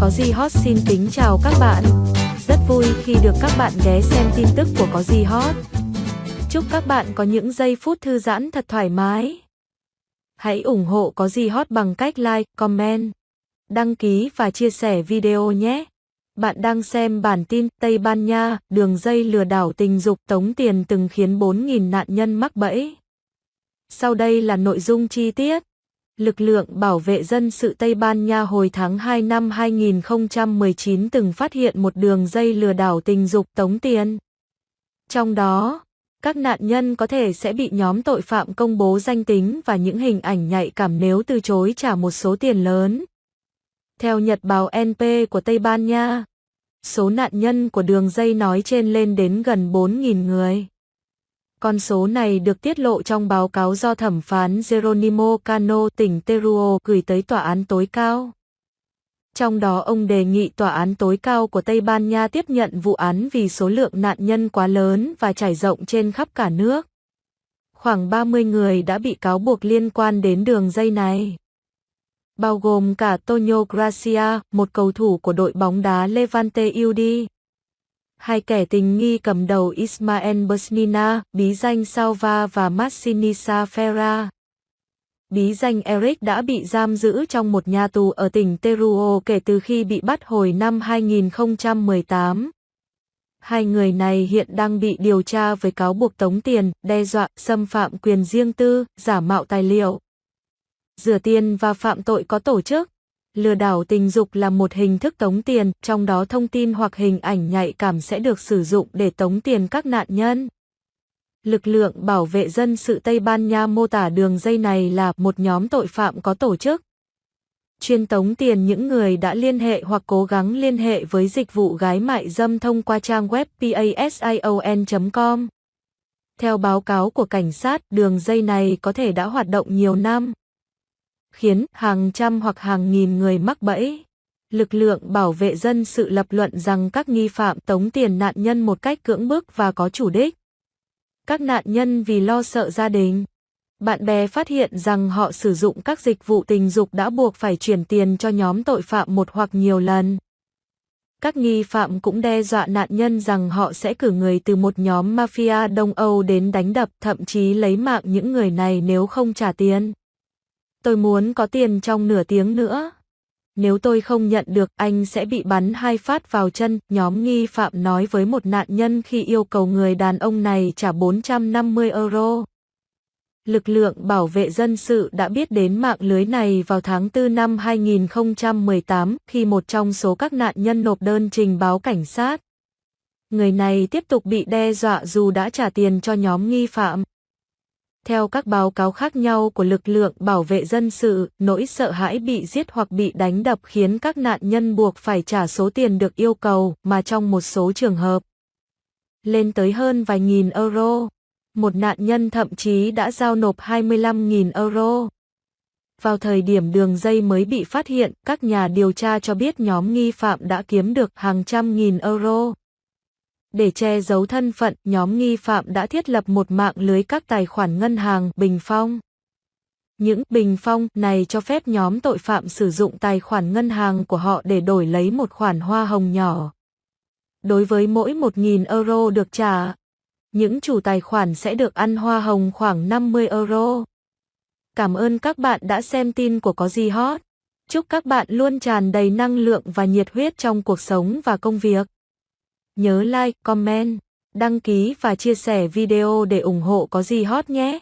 Có gì hot xin kính chào các bạn. Rất vui khi được các bạn ghé xem tin tức của Có gì hot. Chúc các bạn có những giây phút thư giãn thật thoải mái. Hãy ủng hộ Có gì hot bằng cách like, comment, đăng ký và chia sẻ video nhé. Bạn đang xem bản tin Tây Ban Nha, đường dây lừa đảo tình dục tống tiền từng khiến 4.000 nạn nhân mắc bẫy. Sau đây là nội dung chi tiết. Lực lượng bảo vệ dân sự Tây Ban Nha hồi tháng 2 năm 2019 từng phát hiện một đường dây lừa đảo tình dục tống tiền. Trong đó, các nạn nhân có thể sẽ bị nhóm tội phạm công bố danh tính và những hình ảnh nhạy cảm nếu từ chối trả một số tiền lớn. Theo Nhật báo NP của Tây Ban Nha, số nạn nhân của đường dây nói trên lên đến gần 4.000 người. Con số này được tiết lộ trong báo cáo do thẩm phán Geronimo Cano tỉnh Teruel gửi tới tòa án tối cao. Trong đó ông đề nghị tòa án tối cao của Tây Ban Nha tiếp nhận vụ án vì số lượng nạn nhân quá lớn và trải rộng trên khắp cả nước. Khoảng 30 người đã bị cáo buộc liên quan đến đường dây này. Bao gồm cả Tonio Gracia, một cầu thủ của đội bóng đá Levante UD hai kẻ tình nghi cầm đầu Ismael Bosnina, bí danh Salva và Massinisa Ferra. Bí danh Eric đã bị giam giữ trong một nhà tù ở tỉnh Teruel kể từ khi bị bắt hồi năm 2018. Hai người này hiện đang bị điều tra với cáo buộc tống tiền, đe dọa, xâm phạm quyền riêng tư, giả mạo tài liệu, rửa tiền và phạm tội có tổ chức. Lừa đảo tình dục là một hình thức tống tiền, trong đó thông tin hoặc hình ảnh nhạy cảm sẽ được sử dụng để tống tiền các nạn nhân. Lực lượng bảo vệ dân sự Tây Ban Nha mô tả đường dây này là một nhóm tội phạm có tổ chức. Chuyên tống tiền những người đã liên hệ hoặc cố gắng liên hệ với dịch vụ gái mại dâm thông qua trang web pasion.com. Theo báo cáo của cảnh sát, đường dây này có thể đã hoạt động nhiều năm khiến hàng trăm hoặc hàng nghìn người mắc bẫy. Lực lượng bảo vệ dân sự lập luận rằng các nghi phạm tống tiền nạn nhân một cách cưỡng bức và có chủ đích. Các nạn nhân vì lo sợ gia đình, bạn bè phát hiện rằng họ sử dụng các dịch vụ tình dục đã buộc phải chuyển tiền cho nhóm tội phạm một hoặc nhiều lần. Các nghi phạm cũng đe dọa nạn nhân rằng họ sẽ cử người từ một nhóm mafia Đông Âu đến đánh đập, thậm chí lấy mạng những người này nếu không trả tiền. Tôi muốn có tiền trong nửa tiếng nữa. Nếu tôi không nhận được, anh sẽ bị bắn hai phát vào chân, nhóm nghi phạm nói với một nạn nhân khi yêu cầu người đàn ông này trả 450 euro. Lực lượng bảo vệ dân sự đã biết đến mạng lưới này vào tháng 4 năm 2018 khi một trong số các nạn nhân nộp đơn trình báo cảnh sát. Người này tiếp tục bị đe dọa dù đã trả tiền cho nhóm nghi phạm. Theo các báo cáo khác nhau của lực lượng bảo vệ dân sự, nỗi sợ hãi bị giết hoặc bị đánh đập khiến các nạn nhân buộc phải trả số tiền được yêu cầu, mà trong một số trường hợp lên tới hơn vài nghìn euro. Một nạn nhân thậm chí đã giao nộp 25.000 euro. Vào thời điểm đường dây mới bị phát hiện, các nhà điều tra cho biết nhóm nghi phạm đã kiếm được hàng trăm nghìn euro. Để che giấu thân phận, nhóm nghi phạm đã thiết lập một mạng lưới các tài khoản ngân hàng bình phong. Những bình phong này cho phép nhóm tội phạm sử dụng tài khoản ngân hàng của họ để đổi lấy một khoản hoa hồng nhỏ. Đối với mỗi 1.000 euro được trả, những chủ tài khoản sẽ được ăn hoa hồng khoảng 50 euro. Cảm ơn các bạn đã xem tin của Có Gì Hot. Chúc các bạn luôn tràn đầy năng lượng và nhiệt huyết trong cuộc sống và công việc. Nhớ like, comment, đăng ký và chia sẻ video để ủng hộ có gì hot nhé.